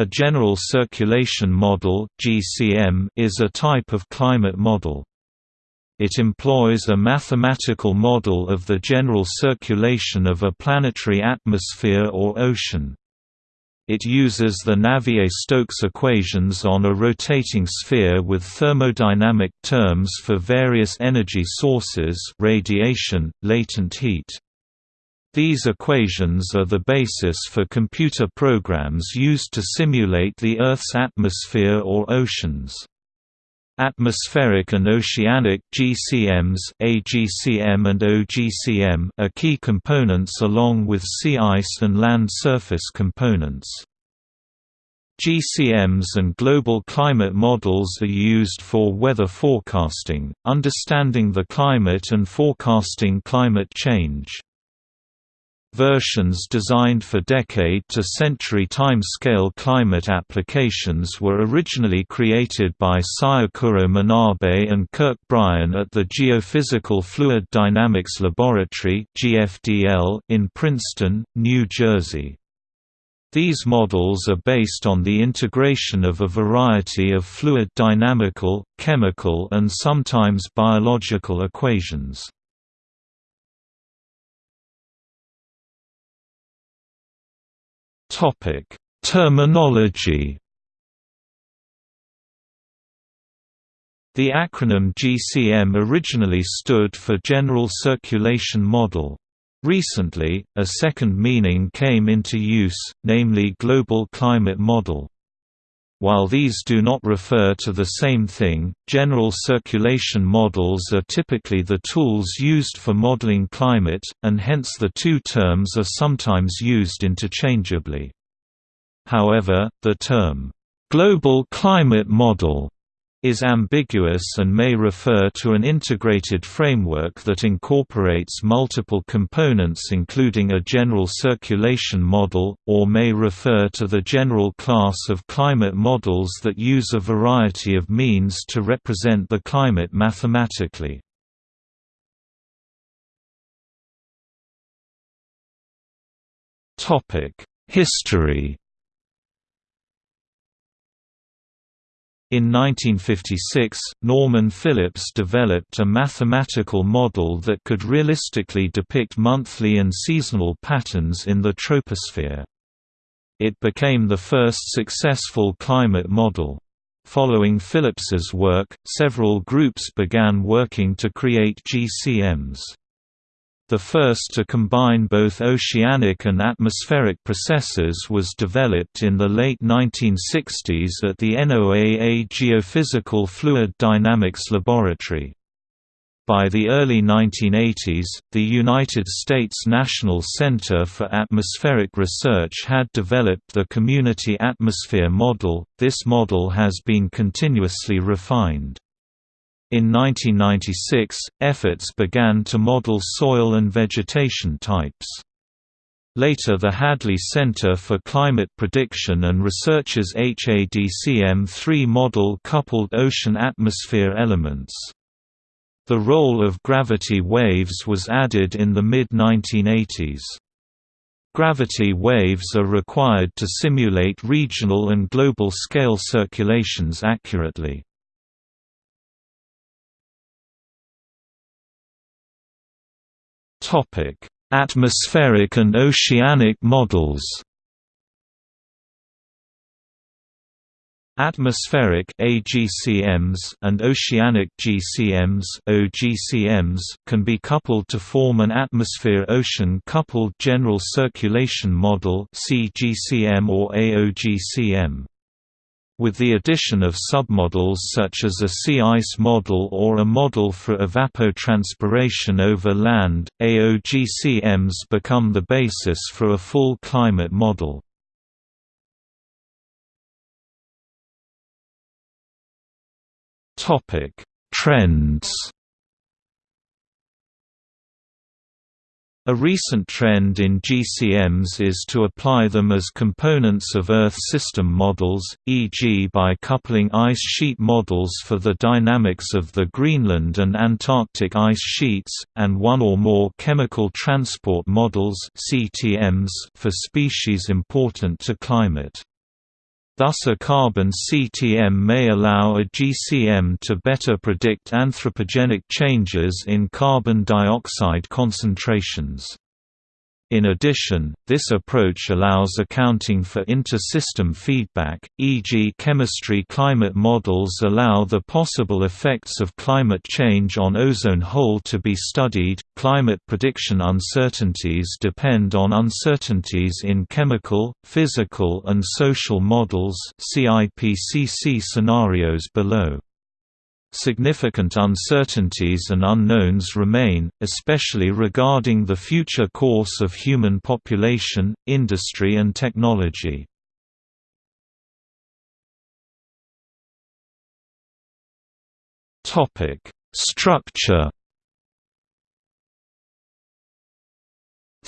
A general circulation model (GCM) is a type of climate model. It employs a mathematical model of the general circulation of a planetary atmosphere or ocean. It uses the Navier-Stokes equations on a rotating sphere with thermodynamic terms for various energy sources radiation, latent heat. These equations are the basis for computer programs used to simulate the Earth's atmosphere or oceans. Atmospheric and oceanic GCMs AGCM and OGCM are key components along with sea ice and land surface components. GCMs and global climate models are used for weather forecasting, understanding the climate and forecasting climate change. Versions designed for decade-to-century time-scale climate applications were originally created by Syukuro Manabe and Kirk Bryan at the Geophysical Fluid Dynamics Laboratory in Princeton, New Jersey. These models are based on the integration of a variety of fluid dynamical, chemical and sometimes biological equations. Topic: Terminology. The acronym GCM originally stood for General Circulation Model. Recently, a second meaning came into use, namely Global Climate Model. While these do not refer to the same thing, general circulation models are typically the tools used for modeling climate, and hence the two terms are sometimes used interchangeably. However, the term, "'global climate model' is ambiguous and may refer to an integrated framework that incorporates multiple components including a general circulation model, or may refer to the general class of climate models that use a variety of means to represent the climate mathematically. History In 1956, Norman Phillips developed a mathematical model that could realistically depict monthly and seasonal patterns in the troposphere. It became the first successful climate model. Following Phillips's work, several groups began working to create GCMs. The first to combine both oceanic and atmospheric processes was developed in the late 1960s at the NOAA Geophysical Fluid Dynamics Laboratory. By the early 1980s, the United States National Center for Atmospheric Research had developed the Community Atmosphere Model. This model has been continuously refined. In 1996, efforts began to model soil and vegetation types. Later the Hadley Center for Climate Prediction and Research's HADCM-3 model coupled ocean-atmosphere elements. The role of gravity waves was added in the mid-1980s. Gravity waves are required to simulate regional and global scale circulations accurately. Topic: Atmospheric and oceanic models. Atmospheric AGCMs and oceanic GCMs OGCMs can be coupled to form an atmosphere-ocean coupled general circulation model CGCM or AOGCM. With the addition of submodels such as a sea ice model or a model for evapotranspiration over land, AOGCMs become the basis for a full climate model. Trends A recent trend in GCMs is to apply them as components of Earth system models, e.g. by coupling ice sheet models for the dynamics of the Greenland and Antarctic ice sheets, and one or more chemical transport models for species important to climate. Thus a carbon CTM may allow a GCM to better predict anthropogenic changes in carbon dioxide concentrations. In addition, this approach allows accounting for inter-system feedback, e.g. chemistry climate models allow the possible effects of climate change on ozone hole to be studied. Climate prediction uncertainties depend on uncertainties in chemical, physical and social models CIPCC scenarios below. Significant uncertainties and unknowns remain, especially regarding the future course of human population, industry and technology. Structure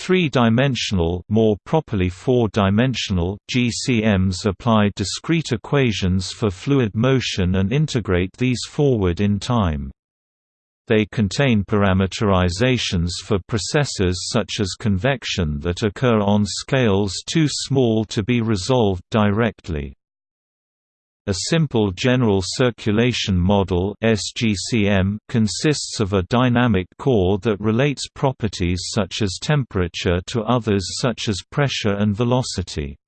Three-dimensional more properly four-dimensional GCMs apply discrete equations for fluid motion and integrate these forward in time. They contain parameterizations for processes such as convection that occur on scales too small to be resolved directly. A simple general circulation model (SGCM) consists of a dynamic core that relates properties such as temperature to others such as pressure and velocity.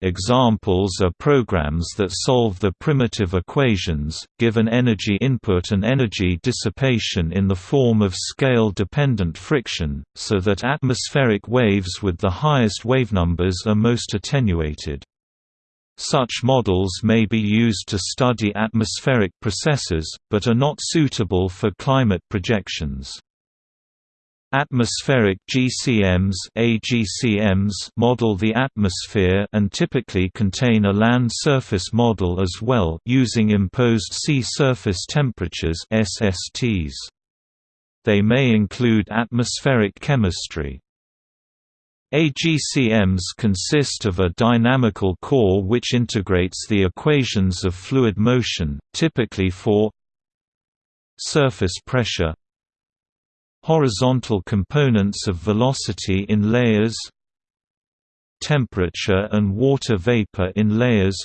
Examples are programs that solve the primitive equations, give an energy input and energy dissipation in the form of scale-dependent friction, so that atmospheric waves with the highest wavenumbers are most attenuated. Such models may be used to study atmospheric processes, but are not suitable for climate projections. Atmospheric GCMs, AGCMs model the atmosphere and typically contain a land surface model as well using imposed sea surface temperatures SSTs. They may include atmospheric chemistry. AGCMs consist of a dynamical core which integrates the equations of fluid motion, typically for surface pressure horizontal components of velocity in layers temperature and water vapor in layers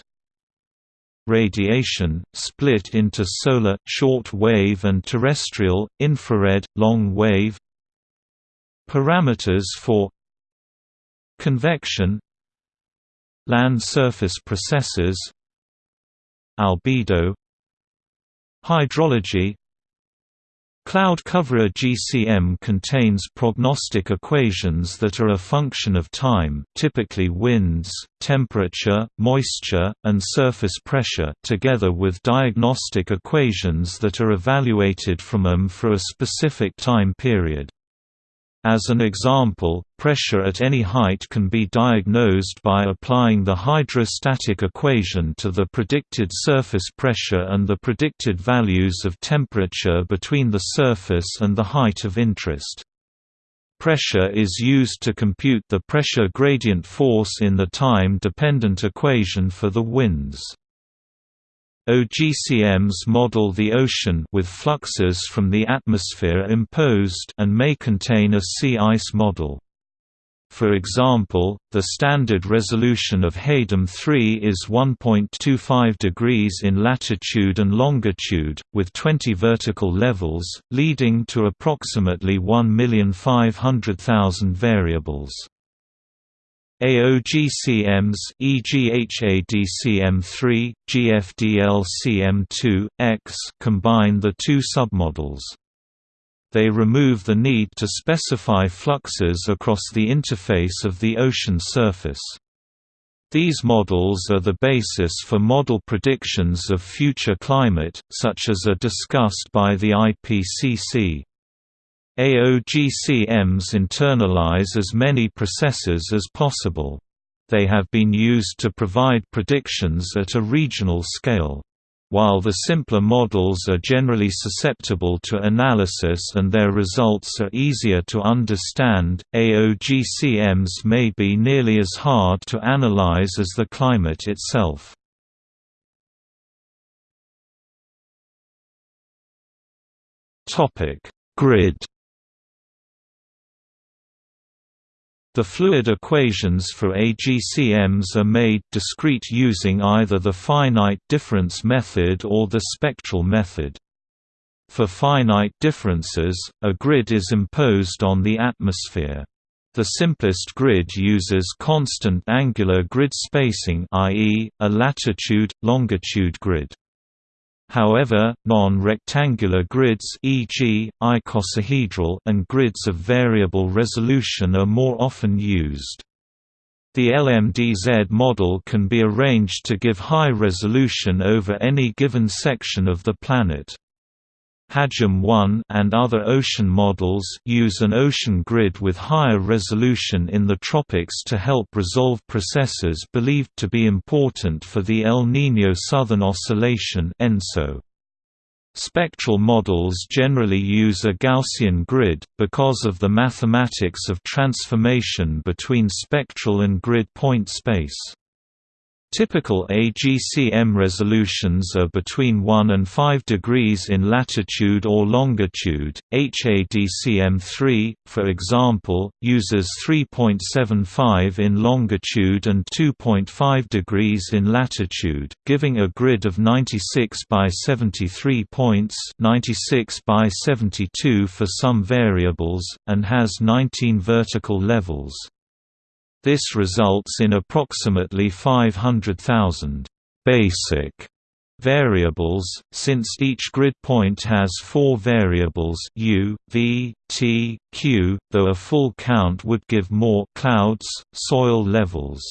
radiation, split into solar short wave and terrestrial, infrared, long wave parameters for Convection Land surface processes Albedo Hydrology Cloud cover GCM contains prognostic equations that are a function of time typically winds, temperature, moisture, and surface pressure together with diagnostic equations that are evaluated from them for a specific time period. As an example, pressure at any height can be diagnosed by applying the hydrostatic equation to the predicted surface pressure and the predicted values of temperature between the surface and the height of interest. Pressure is used to compute the pressure gradient force in the time-dependent equation for the winds. OGCMs model the ocean with fluxes from the atmosphere imposed and may contain a sea ice model. For example, the standard resolution of HADEM 3 is 1.25 degrees in latitude and longitude, with 20 vertical levels, leading to approximately 1,500,000 variables. AOGCMs e.g. HADCM3, GFDLCM2, X combine the two submodels. They remove the need to specify fluxes across the interface of the ocean surface. These models are the basis for model predictions of future climate, such as are discussed by the IPCC. AOGCMs internalize as many processes as possible. They have been used to provide predictions at a regional scale. While the simpler models are generally susceptible to analysis and their results are easier to understand, AOGCMs may be nearly as hard to analyze as the climate itself. Grid The fluid equations for AGCMs are made discrete using either the finite difference method or the spectral method. For finite differences, a grid is imposed on the atmosphere. The simplest grid uses constant angular grid spacing i.e., a latitude-longitude grid. However, non-rectangular grids e.g., icosahedral and grids of variable resolution are more often used. The LMDZ model can be arranged to give high resolution over any given section of the planet. HadGEM 1 and other ocean models use an ocean grid with higher resolution in the tropics to help resolve processes believed to be important for the El Niño Southern Oscillation ENSO. Spectral models generally use a Gaussian grid, because of the mathematics of transformation between spectral and grid point space. Typical AGCM resolutions are between 1 and 5 degrees in latitude or longitude. HADCM3, for example, uses 3.75 in longitude and 2.5 degrees in latitude, giving a grid of 96 by 73 points, 96 by 72 for some variables, and has 19 vertical levels. This results in approximately 500,000 basic variables, since each grid point has four variables u, v, t, q, though a full count would give more clouds, soil levels.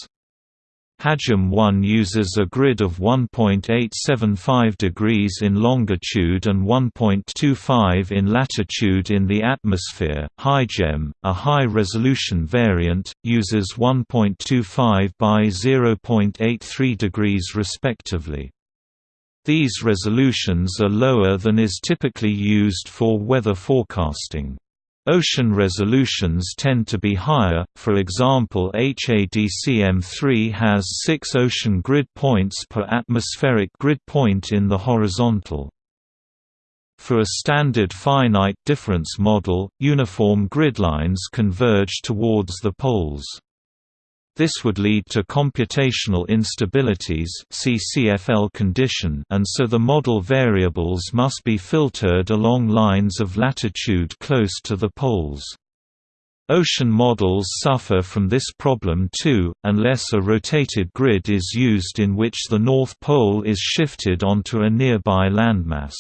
HadGEM 1 uses a grid of 1.875 degrees in longitude and 1.25 in latitude in the atmosphere. HIGEM, a high-resolution variant, uses 1.25 by 0.83 degrees respectively. These resolutions are lower than is typically used for weather forecasting. Ocean resolutions tend to be higher, for example HADCM3 has 6 ocean grid points per atmospheric grid point in the horizontal. For a standard finite difference model, uniform gridlines converge towards the poles. This would lead to computational instabilities CFL condition and so the model variables must be filtered along lines of latitude close to the poles. Ocean models suffer from this problem too, unless a rotated grid is used in which the North Pole is shifted onto a nearby landmass.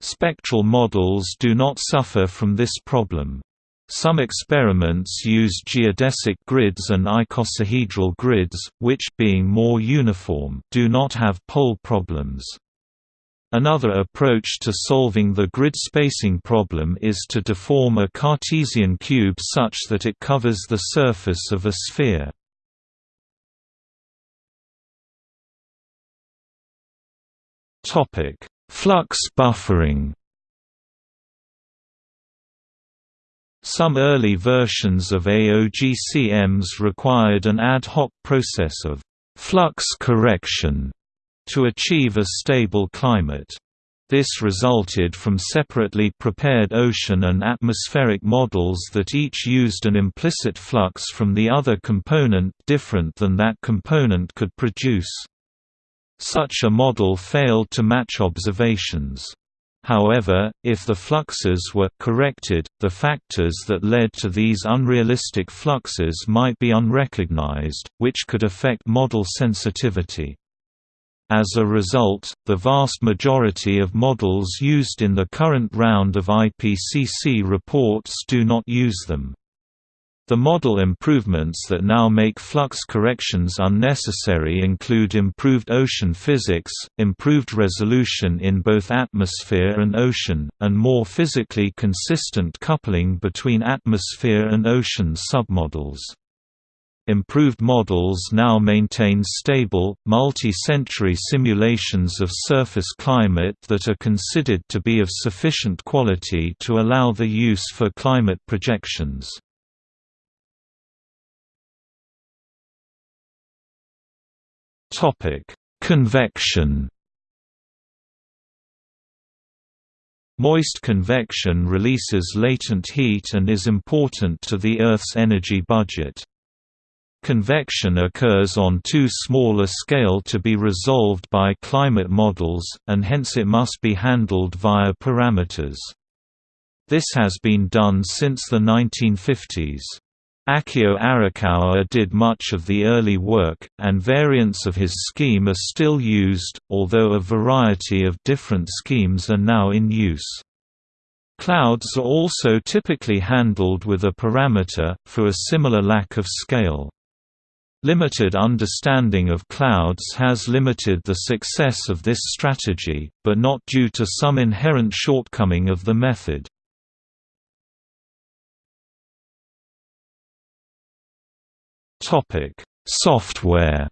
Spectral models do not suffer from this problem. Some experiments use geodesic grids and icosahedral grids, which being more uniform, do not have pole problems. Another approach to solving the grid spacing problem is to deform a Cartesian cube such that it covers the surface of a sphere. Flux buffering Some early versions of AOGCMs required an ad hoc process of flux correction to achieve a stable climate. This resulted from separately prepared ocean and atmospheric models that each used an implicit flux from the other component different than that component could produce. Such a model failed to match observations. However, if the fluxes were corrected, the factors that led to these unrealistic fluxes might be unrecognized, which could affect model sensitivity. As a result, the vast majority of models used in the current round of IPCC reports do not use them. The model improvements that now make flux corrections unnecessary include improved ocean physics, improved resolution in both atmosphere and ocean, and more physically consistent coupling between atmosphere and ocean submodels. Improved models now maintain stable, multi-century simulations of surface climate that are considered to be of sufficient quality to allow the use for climate projections. Topic: Convection. Moist convection releases latent heat and is important to the Earth's energy budget. Convection occurs on too small a scale to be resolved by climate models, and hence it must be handled via parameters. This has been done since the 1950s. Akio Arakawa did much of the early work, and variants of his scheme are still used, although a variety of different schemes are now in use. Clouds are also typically handled with a parameter, for a similar lack of scale. Limited understanding of clouds has limited the success of this strategy, but not due to some inherent shortcoming of the method. Topic: Software.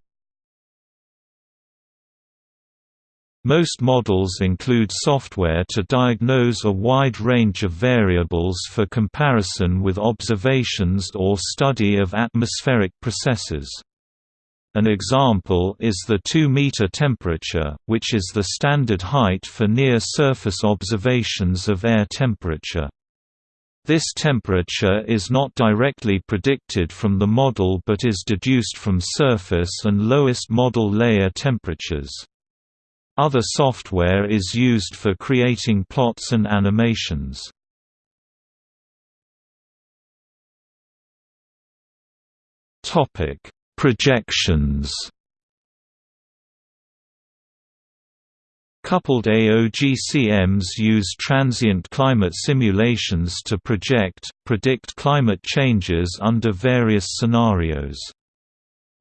Most models include software to diagnose a wide range of variables for comparison with observations or study of atmospheric processes. An example is the 2-meter temperature, which is the standard height for near-surface observations of air temperature. This temperature is not directly predicted from the model but is deduced from surface and lowest model layer temperatures. Other software is used for creating plots and animations. Projections Coupled AOGCMs use transient climate simulations to project, predict climate changes under various scenarios.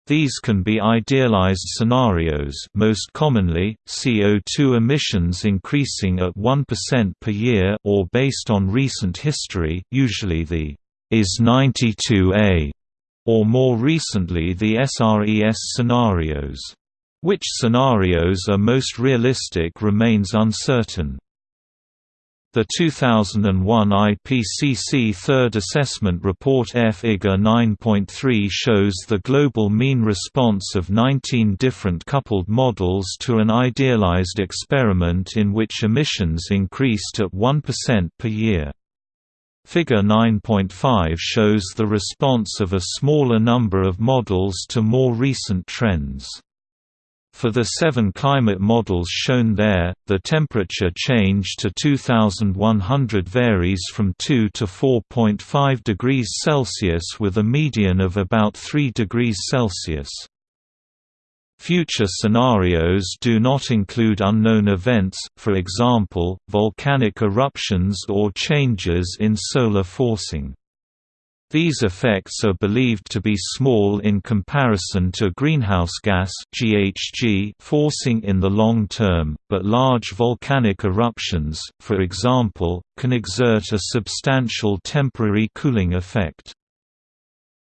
These can be idealized scenarios most commonly, CO2 emissions increasing at 1% per year or based on recent history usually the IS-92A, or more recently the SRES scenarios. Which scenarios are most realistic remains uncertain. The 2001 IPCC Third Assessment Report F-IGA 9.3 shows the global mean response of 19 different coupled models to an idealized experiment in which emissions increased at 1% per year. Figure 9.5 shows the response of a smaller number of models to more recent trends. For the seven climate models shown there, the temperature change to 2100 varies from 2 to 4.5 degrees Celsius with a median of about 3 degrees Celsius. Future scenarios do not include unknown events, for example, volcanic eruptions or changes in solar forcing. These effects are believed to be small in comparison to greenhouse gas (GHG) forcing in the long term, but large volcanic eruptions, for example, can exert a substantial temporary cooling effect.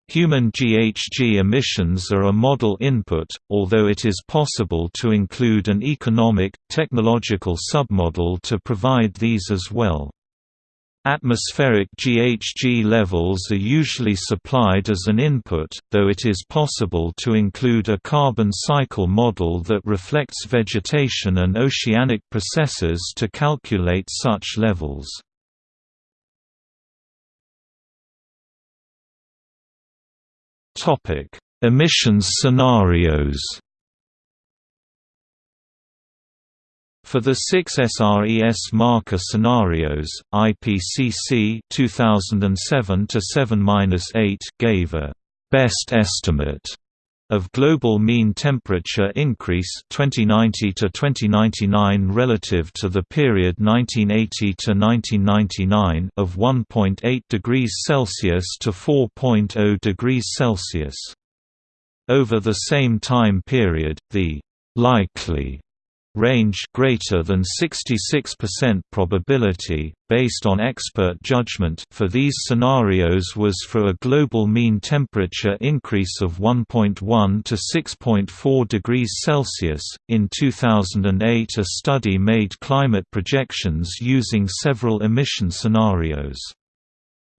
Human GHG emissions are a model input, although it is possible to include an economic, technological submodel to provide these as well. Atmospheric GHG levels are usually supplied as an input, though it is possible to include a carbon cycle model that reflects vegetation and oceanic processes to calculate such levels. Emissions scenarios For the six SRES marker scenarios, IPCC 2007-7-8 gave a best estimate of global mean temperature increase 2090 to 2099 relative to the period 1980 to 1999 of 1.8 degrees Celsius to 4.0 degrees Celsius. Over the same time period, the likely range greater than 66% probability, based on expert judgment for these scenarios was for a global mean temperature increase of 1.1 to 6.4 degrees Celsius. In 2008, a study made climate projections using several emission scenarios.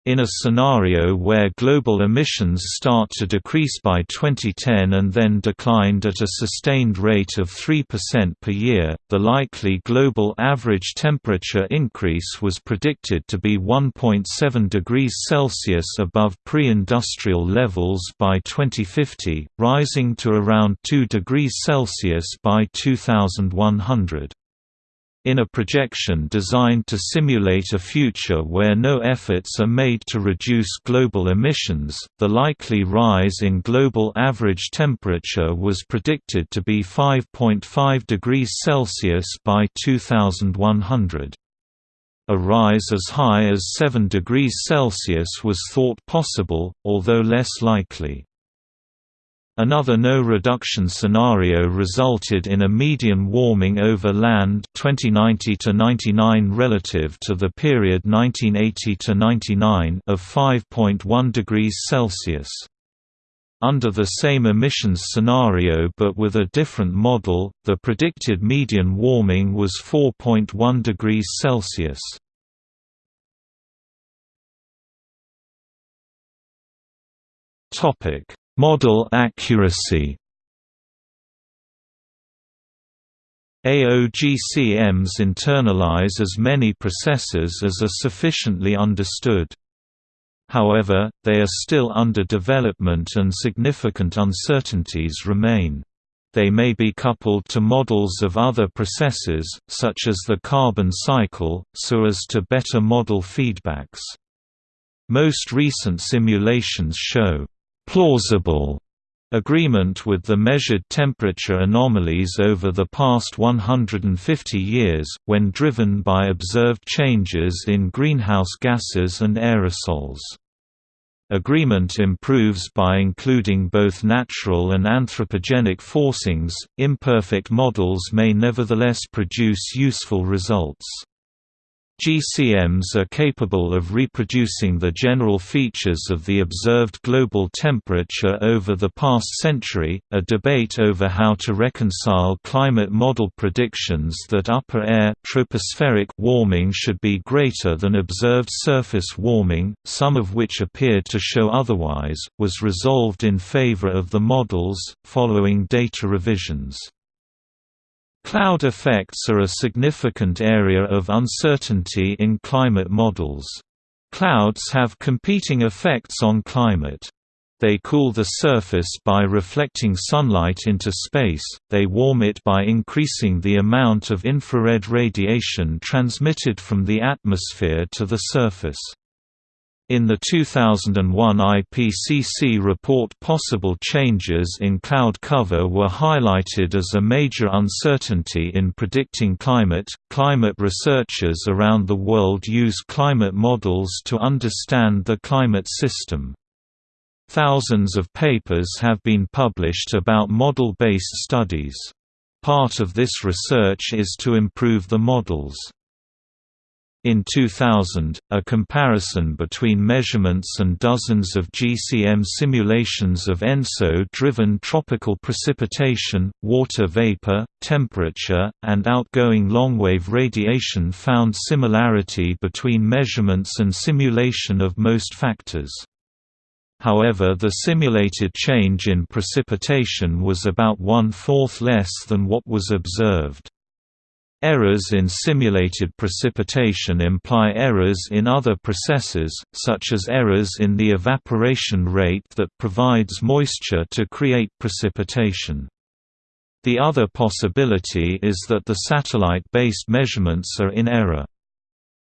In a scenario where global emissions start to decrease by 2010 and then declined at a sustained rate of 3% per year, the likely global average temperature increase was predicted to be 1.7 degrees Celsius above pre-industrial levels by 2050, rising to around 2 degrees Celsius by 2100. In a projection designed to simulate a future where no efforts are made to reduce global emissions, the likely rise in global average temperature was predicted to be 5.5 degrees Celsius by 2100. A rise as high as 7 degrees Celsius was thought possible, although less likely. Another no-reduction scenario resulted in a median warming over land 2090 to 99 relative to the period 1980 to 99 of 5.1 degrees Celsius. Under the same emissions scenario but with a different model, the predicted median warming was 4.1 degrees Celsius. Topic Model accuracy AOGCMs internalize as many processes as are sufficiently understood. However, they are still under development and significant uncertainties remain. They may be coupled to models of other processes, such as the carbon cycle, so as to better model feedbacks. Most recent simulations show plausible agreement with the measured temperature anomalies over the past 150 years, when driven by observed changes in greenhouse gases and aerosols. Agreement improves by including both natural and anthropogenic forcings. Imperfect models may nevertheless produce useful results. GCMs are capable of reproducing the general features of the observed global temperature over the past century. A debate over how to reconcile climate model predictions that upper air tropospheric warming should be greater than observed surface warming, some of which appeared to show otherwise, was resolved in favor of the models, following data revisions. Cloud effects are a significant area of uncertainty in climate models. Clouds have competing effects on climate. They cool the surface by reflecting sunlight into space, they warm it by increasing the amount of infrared radiation transmitted from the atmosphere to the surface. In the 2001 IPCC report possible changes in cloud cover were highlighted as a major uncertainty in predicting climate. Climate researchers around the world use climate models to understand the climate system. Thousands of papers have been published about model-based studies. Part of this research is to improve the models. In 2000, a comparison between measurements and dozens of GCM simulations of ENSO-driven tropical precipitation, water vapor, temperature, and outgoing longwave radiation found similarity between measurements and simulation of most factors. However the simulated change in precipitation was about one-fourth less than what was observed. Errors in simulated precipitation imply errors in other processes, such as errors in the evaporation rate that provides moisture to create precipitation. The other possibility is that the satellite-based measurements are in error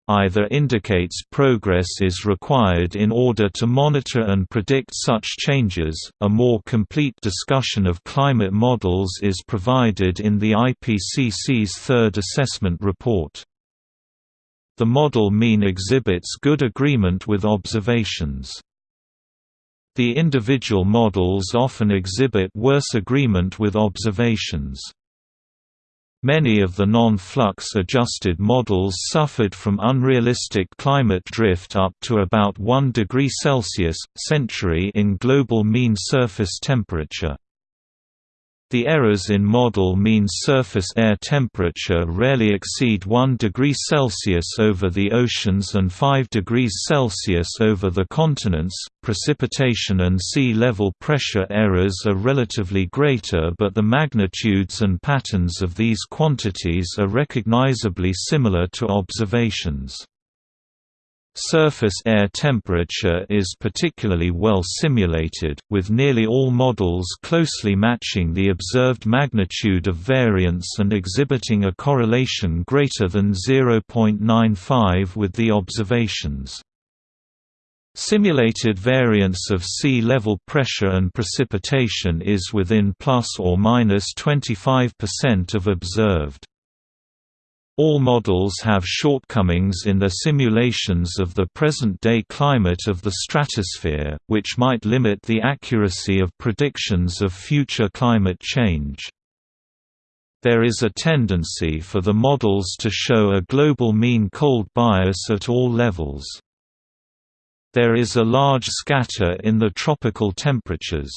either indicates progress is required in order to monitor and predict such changes. A more complete discussion of climate models is provided in the IPCC's third assessment report. The model mean exhibits good agreement with observations. The individual models often exhibit worse agreement with observations. Many of the non-flux adjusted models suffered from unrealistic climate drift up to about 1 degree Celsius, century in global mean surface temperature. The errors in model mean surface air temperature rarely exceed 1 degree Celsius over the oceans and 5 degrees Celsius over the continents. Precipitation and sea level pressure errors are relatively greater, but the magnitudes and patterns of these quantities are recognizably similar to observations. Surface air temperature is particularly well simulated, with nearly all models closely matching the observed magnitude of variance and exhibiting a correlation greater than 0.95 with the observations. Simulated variance of sea level pressure and precipitation is within plus or minus 25% of observed. All models have shortcomings in their simulations of the present-day climate of the stratosphere, which might limit the accuracy of predictions of future climate change. There is a tendency for the models to show a global mean cold bias at all levels. There is a large scatter in the tropical temperatures.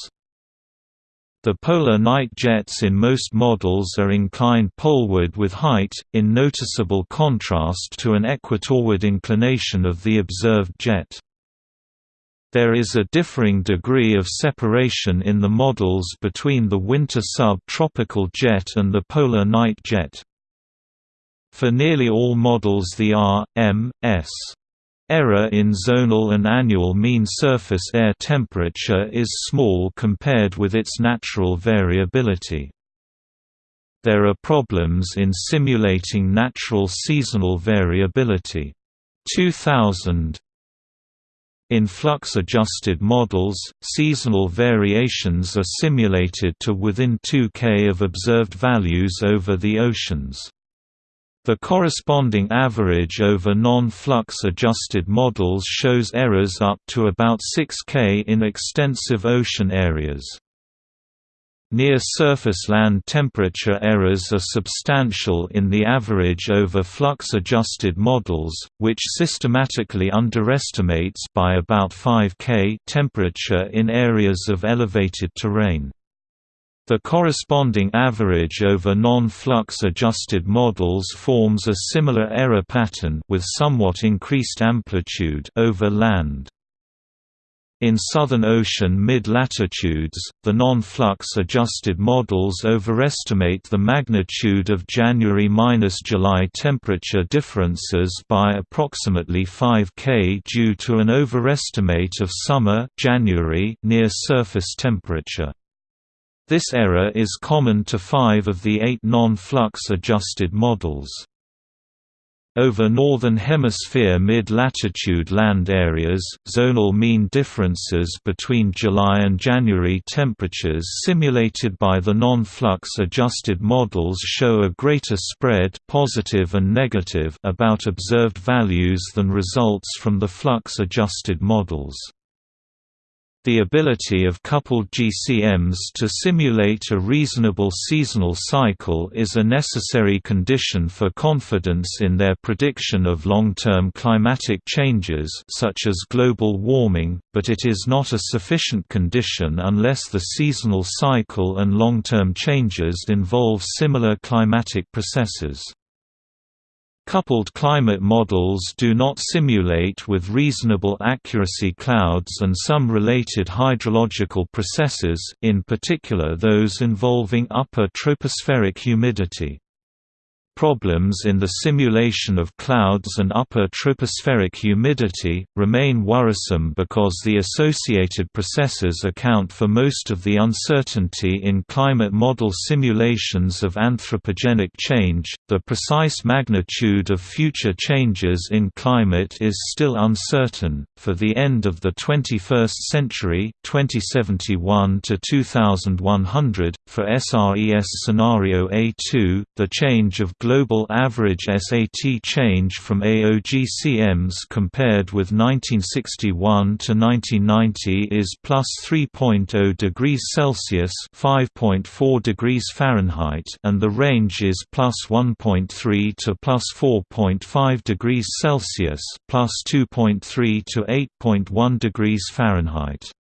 The polar night jets in most models are inclined poleward with height, in noticeable contrast to an equatorward inclination of the observed jet. There is a differing degree of separation in the models between the winter sub-tropical jet and the polar night jet. For nearly all models the R, M, S Error in zonal and annual mean surface air temperature is small compared with its natural variability. There are problems in simulating natural seasonal variability. 2000 in flux-adjusted models, seasonal variations are simulated to within 2 K of observed values over the oceans. The corresponding average over non-flux adjusted models shows errors up to about 6K in extensive ocean areas. Near-surface land temperature errors are substantial in the average over flux-adjusted models, which systematically underestimates by about 5 K temperature in areas of elevated terrain. The corresponding average over non-flux adjusted models forms a similar error pattern with somewhat increased amplitude over land. In Southern Ocean mid-latitudes, the non-flux adjusted models overestimate the magnitude of January–July temperature differences by approximately 5 K due to an overestimate of summer January near surface temperature. This error is common to five of the eight non-flux adjusted models. Over Northern Hemisphere mid-latitude land areas, zonal mean differences between July and January temperatures simulated by the non-flux adjusted models show a greater spread positive and negative about observed values than results from the flux adjusted models. The ability of coupled GCMs to simulate a reasonable seasonal cycle is a necessary condition for confidence in their prediction of long-term climatic changes such as global warming, but it is not a sufficient condition unless the seasonal cycle and long-term changes involve similar climatic processes. Coupled climate models do not simulate with reasonable accuracy clouds and some related hydrological processes in particular those involving upper tropospheric humidity. Problems in the simulation of clouds and upper tropospheric humidity, remain worrisome because the associated processes account for most of the uncertainty in climate model simulations of anthropogenic change. The precise magnitude of future changes in climate is still uncertain. For the end of the 21st century, 2071 to 2100, for SRES scenario A2, the change of global average SAT change from AOGCMs compared with 1961 to 1990 is plus 3.0 degrees Celsius (5.4 degrees Fahrenheit), and the range is plus 1.3 to plus 4.5 degrees Celsius 2.3 to 8.1 degrees Fahrenheit).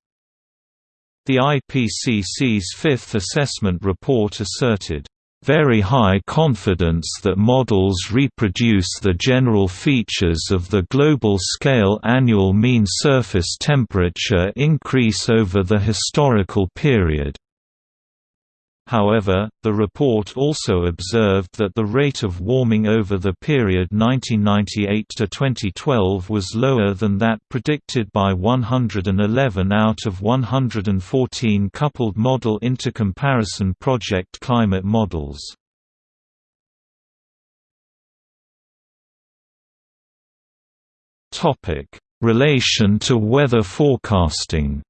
The IPCC's fifth assessment report asserted, very high confidence that models reproduce the general features of the global scale annual mean surface temperature increase over the historical period. However, the report also observed that the rate of warming over the period 1998 to 2012 was lower than that predicted by 111 out of 114 coupled model intercomparison project climate models. Topic: Relation to weather forecasting.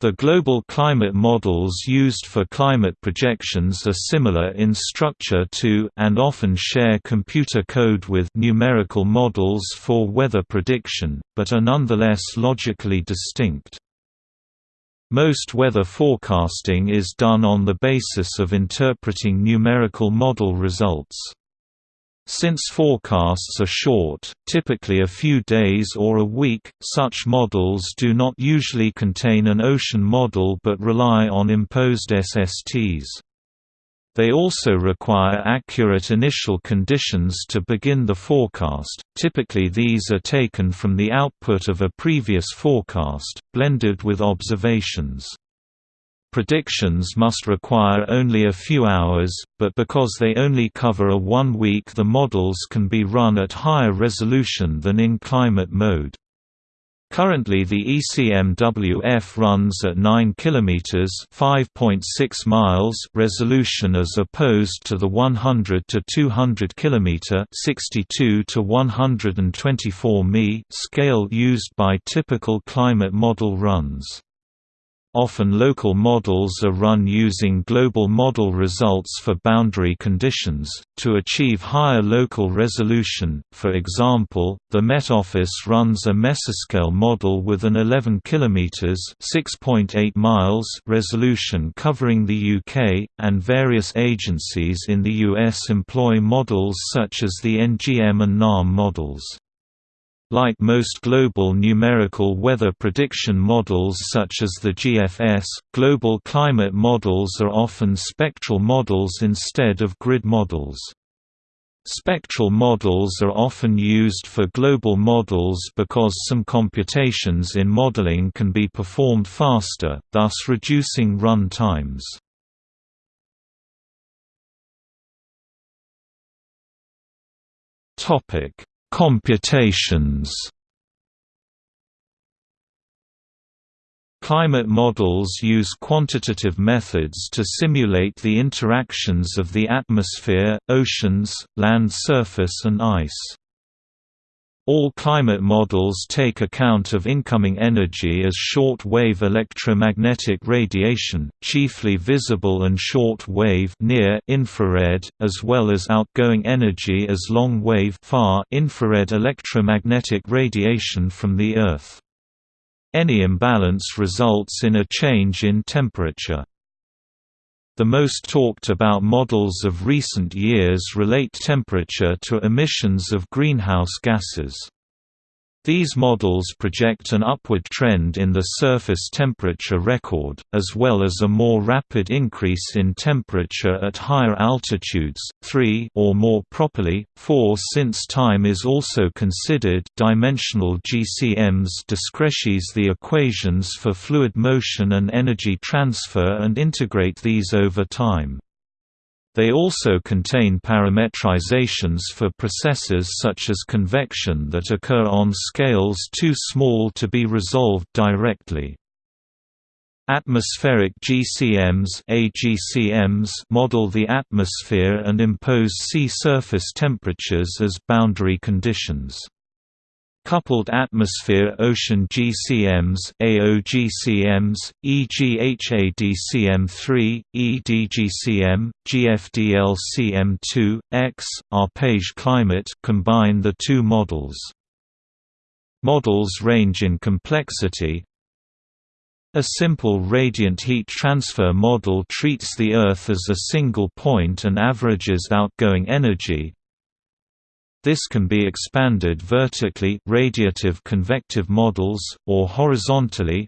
The global climate models used for climate projections are similar in structure to and often share computer code with numerical models for weather prediction, but are nonetheless logically distinct. Most weather forecasting is done on the basis of interpreting numerical model results. Since forecasts are short, typically a few days or a week, such models do not usually contain an ocean model but rely on imposed SSTs. They also require accurate initial conditions to begin the forecast, typically these are taken from the output of a previous forecast, blended with observations. Predictions must require only a few hours, but because they only cover a one week the models can be run at higher resolution than in climate mode. Currently the ECMWF runs at 9 km (5.6 miles) resolution as opposed to the 100 to 200 km (62 to 124 mi) scale used by typical climate model runs. Often local models are run using global model results for boundary conditions, to achieve higher local resolution. For example, the Met Office runs a mesoscale model with an 11 km (6.8 miles) resolution covering the UK, and various agencies in the US employ models such as the NGM and NAM models. Like most global numerical weather prediction models such as the GFS, global climate models are often spectral models instead of grid models. Spectral models are often used for global models because some computations in modeling can be performed faster, thus reducing run times. Topic Computations Climate models use quantitative methods to simulate the interactions of the atmosphere, oceans, land surface and ice. All climate models take account of incoming energy as short-wave electromagnetic radiation, chiefly visible and short-wave near infrared, as well as outgoing energy as long-wave far infrared electromagnetic radiation from the Earth. Any imbalance results in a change in temperature. The most talked about models of recent years relate temperature to emissions of greenhouse gases. These models project an upward trend in the surface temperature record, as well as a more rapid increase in temperature at higher altitudes, 3 or more properly, 4 since time is also considered dimensional GCMs discretize the equations for fluid motion and energy transfer and integrate these over time. They also contain parametrizations for processes such as convection that occur on scales too small to be resolved directly. Atmospheric GCMs AGCMs model the atmosphere and impose sea surface temperatures as boundary conditions. Coupled atmosphere-ocean GCMs AOGCMs, e.g. HadCM3, EDGCM, GFDLCM2, X, Arpège climate combine the two models. Models range in complexity, a simple radiant heat transfer model treats the Earth as a single point and averages outgoing energy, This can be expanded vertically radiative convective models, or horizontally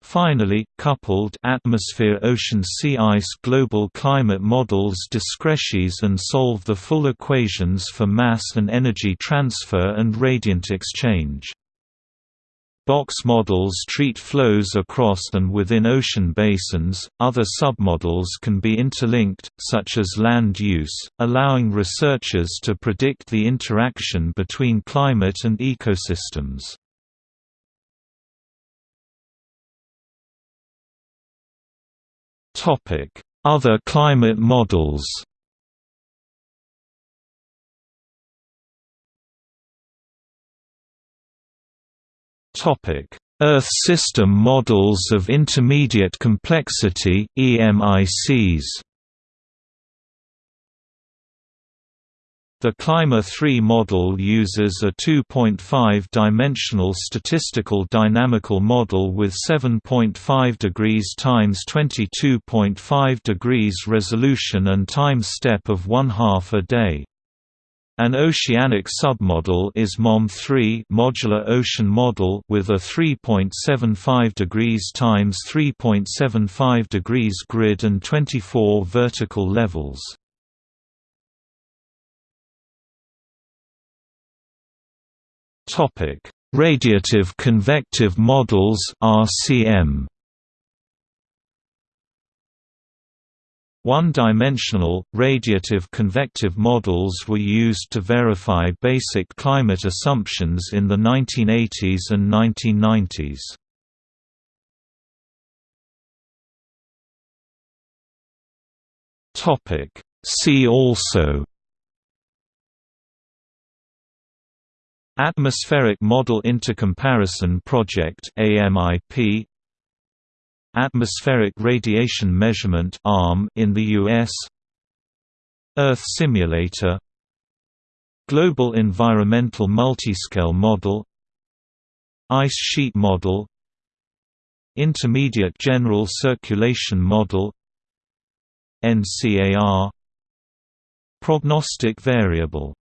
Finally, coupled atmosphere ocean sea ice global climate models discretize and solve the full equations for mass and energy transfer and radiant exchange. Box models treat flows across and within ocean basins. Other submodels can be interlinked, such as land use, allowing researchers to predict the interaction between climate and ecosystems. Topic: Other climate models. Topic: Earth system models of intermediate complexity (EMICs). The Climber 3 model uses a 2.5-dimensional statistical dynamical model with 7.5 degrees times 22.5 degrees resolution and time step of one half a day. An oceanic submodel is MOM3 modular ocean model with a 3.75 degrees times 3.75 degrees grid and 24 vertical levels. Topic: Radiative convective models (RCM). One-dimensional, radiative convective models were used to verify basic climate assumptions in the 1980s and 1990s. See also Atmospheric Model Intercomparison Project AMIP Atmospheric Radiation Measurement ARM in the US Earth Simulator. Global Environmental Multiscale Model. Ice Sheet Model. Intermediate General Circulation Model. NCAR Prognostic Variable